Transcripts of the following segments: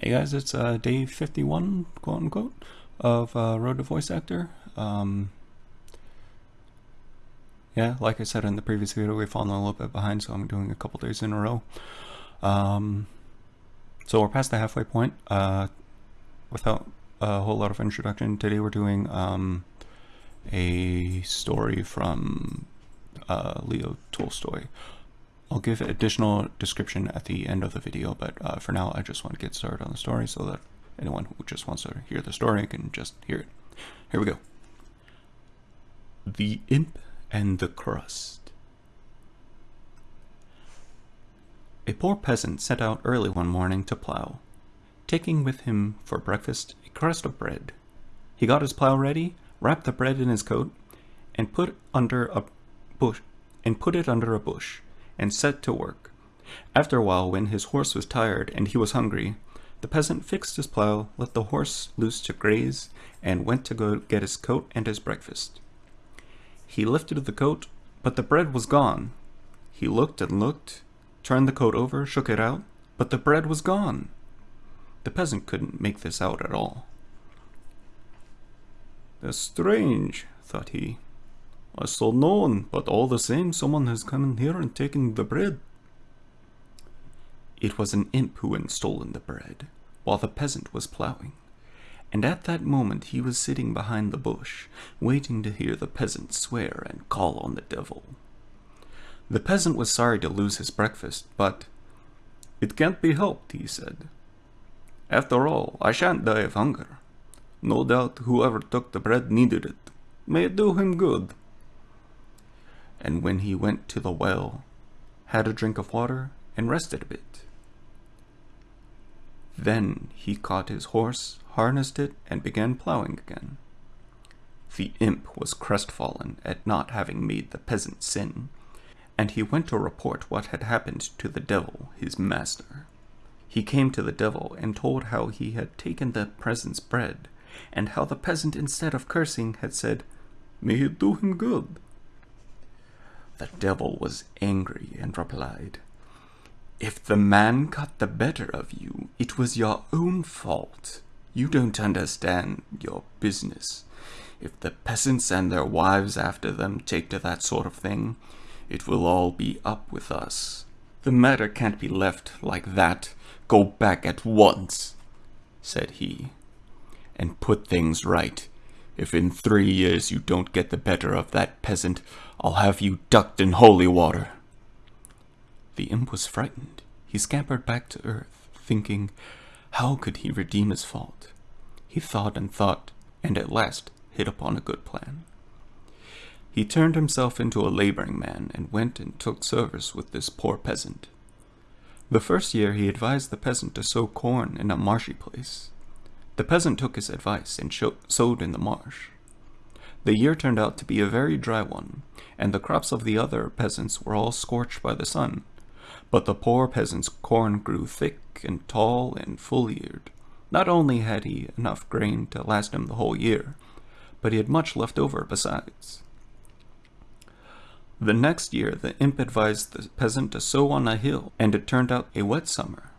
Hey guys, it's uh, day 51, quote unquote, of uh, Road to Voice Actor. Um, yeah, like I said in the previous video, we've fallen a little bit behind, so I'm doing a couple days in a row. Um, so we're past the halfway point. Uh, without a whole lot of introduction, today we're doing um, a story from uh, Leo Tolstoy. I'll give additional description at the end of the video, but uh, for now I just want to get started on the story so that anyone who just wants to hear the story can just hear it. Here we go. The Imp and the Crust A poor peasant set out early one morning to plough, taking with him for breakfast a crust of bread. He got his plough ready, wrapped the bread in his coat, and put under a bush and put it under a bush and set to work. After a while, when his horse was tired and he was hungry, the peasant fixed his plough, let the horse loose to graze, and went to go get his coat and his breakfast. He lifted the coat, but the bread was gone. He looked and looked, turned the coat over, shook it out, but the bread was gone. The peasant couldn't make this out at all. That's strange, thought he. I saw no one, but all the same someone has come in here and taken the bread. It was an imp who had stolen the bread, while the peasant was ploughing, and at that moment he was sitting behind the bush, waiting to hear the peasant swear and call on the devil. The peasant was sorry to lose his breakfast, but it can't be helped, he said. After all, I shan't die of hunger. No doubt whoever took the bread needed it. May it do him good and when he went to the well, had a drink of water, and rested a bit. Then he caught his horse, harnessed it, and began ploughing again. The imp was crestfallen at not having made the peasant sin, and he went to report what had happened to the devil, his master. He came to the devil and told how he had taken the peasant's bread, and how the peasant, instead of cursing, had said, May it do him good. The devil was angry and replied, If the man got the better of you, it was your own fault. You don't understand your business. If the peasants and their wives after them take to that sort of thing, it will all be up with us. The matter can't be left like that. Go back at once, said he, and put things right. If in three years you don't get the better of that peasant, I'll have you ducked in holy water. The imp was frightened. He scampered back to earth, thinking, how could he redeem his fault? He thought and thought, and at last hit upon a good plan. He turned himself into a laboring man and went and took service with this poor peasant. The first year he advised the peasant to sow corn in a marshy place. The peasant took his advice and sowed in the marsh. The year turned out to be a very dry one, and the crops of the other peasants were all scorched by the sun. But the poor peasant's corn grew thick and tall and full-eared. Not only had he enough grain to last him the whole year, but he had much left over besides. The next year the imp advised the peasant to sow on a hill, and it turned out a wet summer.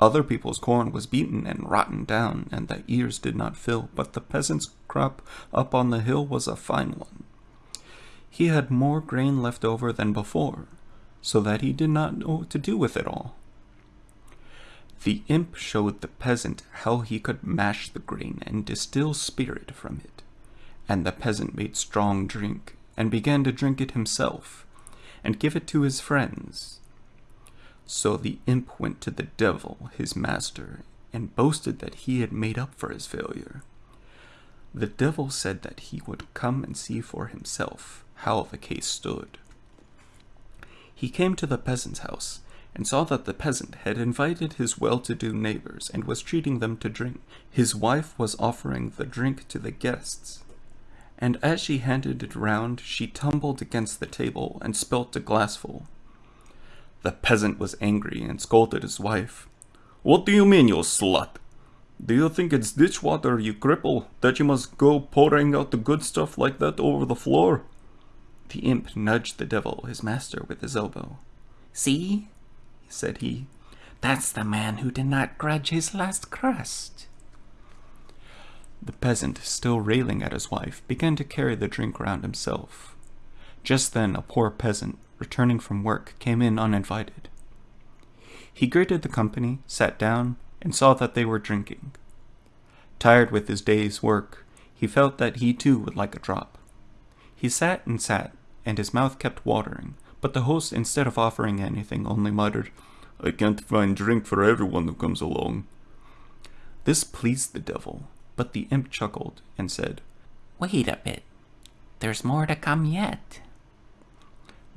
Other people's corn was beaten and rotten down, and the ears did not fill, but the peasant's crop up on the hill was a fine one. He had more grain left over than before, so that he did not know what to do with it all. The imp showed the peasant how he could mash the grain and distill spirit from it, and the peasant made strong drink, and began to drink it himself, and give it to his friends, so the imp went to the devil, his master, and boasted that he had made up for his failure. The devil said that he would come and see for himself how the case stood. He came to the peasant's house, and saw that the peasant had invited his well-to-do neighbors and was treating them to drink. His wife was offering the drink to the guests, and as she handed it round, she tumbled against the table and spilt a glassful. The peasant was angry and scolded his wife. What do you mean, you slut? Do you think it's ditch water, you cripple, that you must go pouring out the good stuff like that over the floor? The imp nudged the devil, his master, with his elbow. See, said he, That's the man who did not grudge his last crust. The peasant, still railing at his wife, began to carry the drink round himself. Just then a poor peasant, returning from work, came in uninvited. He greeted the company, sat down, and saw that they were drinking. Tired with his day's work, he felt that he too would like a drop. He sat and sat, and his mouth kept watering, but the host, instead of offering anything, only muttered, I can't find drink for everyone who comes along. This pleased the devil, but the imp chuckled and said, Wait a bit. There's more to come yet.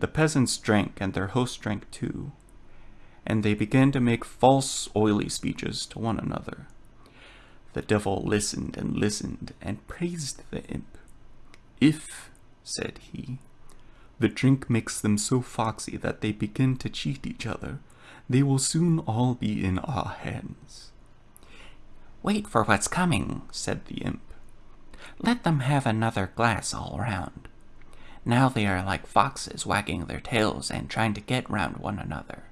The peasants drank, and their host drank too, and they began to make false, oily speeches to one another. The devil listened and listened, and praised the imp. If, said he, the drink makes them so foxy that they begin to cheat each other, they will soon all be in our hands. Wait for what's coming, said the imp. Let them have another glass all round. Now they are like foxes wagging their tails and trying to get round one another.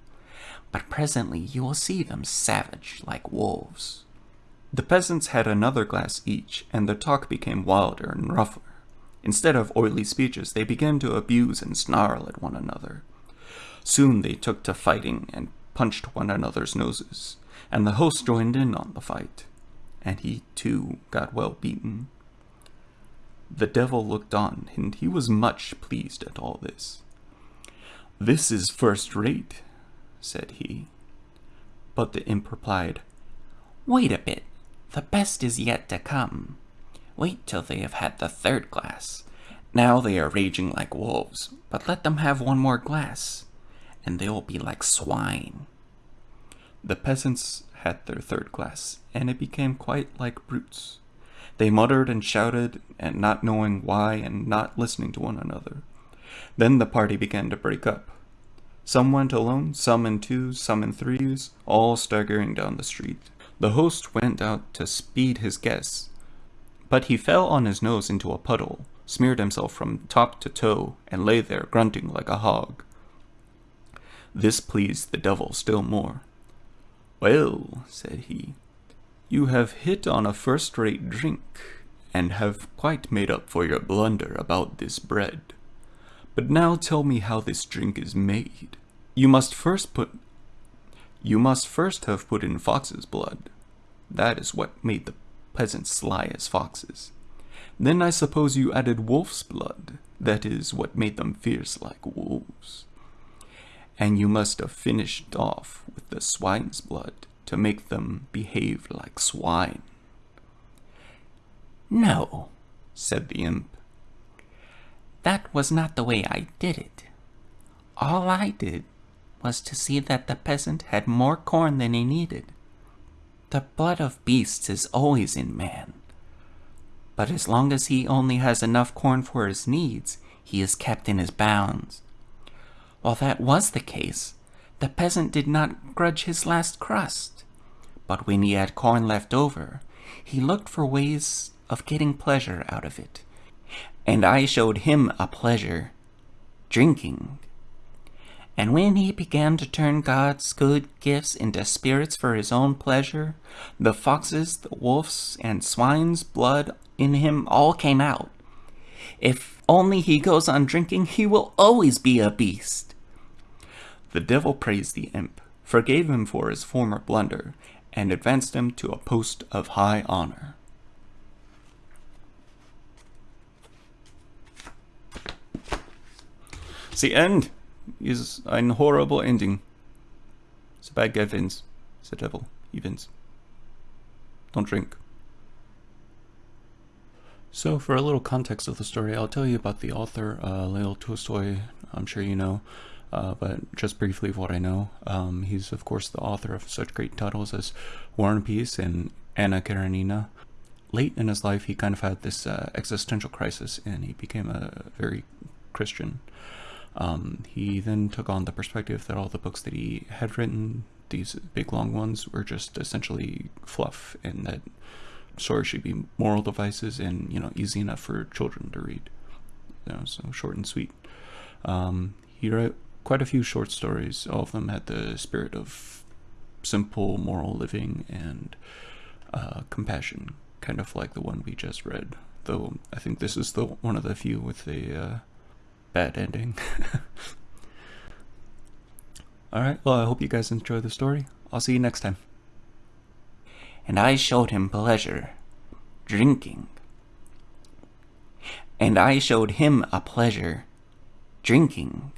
But presently you will see them savage like wolves. The peasants had another glass each, and their talk became wilder and rougher. Instead of oily speeches, they began to abuse and snarl at one another. Soon they took to fighting and punched one another's noses, and the host joined in on the fight, and he too got well beaten. The devil looked on, and he was much pleased at all this. This is first rate, said he. But the imp replied, Wait a bit, the best is yet to come. Wait till they have had the third glass. Now they are raging like wolves, but let them have one more glass, and they will be like swine. The peasants had their third glass, and it became quite like brutes. They muttered and shouted, and not knowing why and not listening to one another. Then the party began to break up. Some went alone, some in twos, some in threes, all staggering down the street. The host went out to speed his guests, but he fell on his nose into a puddle, smeared himself from top to toe, and lay there grunting like a hog. This pleased the devil still more. Well, said he, you have hit on a first-rate drink, and have quite made up for your blunder about this bread. But now tell me how this drink is made. You must first put... You must first have put in fox's blood. That is what made the peasants sly as foxes. Then I suppose you added wolf's blood. That is what made them fierce like wolves. And you must have finished off with the swine's blood to make them behave like swine. No, said the imp. That was not the way I did it. All I did was to see that the peasant had more corn than he needed. The blood of beasts is always in man. But as long as he only has enough corn for his needs, he is kept in his bounds. While that was the case, the peasant did not grudge his last crust. But when he had corn left over, he looked for ways of getting pleasure out of it and I showed him a pleasure, drinking. And when he began to turn God's good gifts into spirits for his own pleasure, the foxes, the wolves, and swine's blood in him all came out. If only he goes on drinking, he will always be a beast. The devil praised the imp, forgave him for his former blunder, and advanced him to a post of high honor. The end is ein horrible ending. The bad guy wins. The devil, he wins. Don't drink. So, for a little context of the story, I'll tell you about the author, uh, Leo Tolstoy. I'm sure you know, uh, but just briefly of what I know. Um, he's, of course, the author of such great titles as War and Peace and Anna Karenina. Late in his life, he kind of had this uh, existential crisis, and he became a very Christian. Um, he then took on the perspective that all the books that he had written, these big long ones, were just essentially fluff, and that stories should be moral devices and you know easy enough for children to read. You know, so short and sweet. Um, he wrote quite a few short stories. All of them had the spirit of simple moral living and uh, compassion, kind of like the one we just read. Though I think this is the one of the few with a uh, bad ending. All right. Well, I hope you guys enjoy the story. I'll see you next time. And I showed him pleasure, drinking. And I showed him a pleasure, drinking.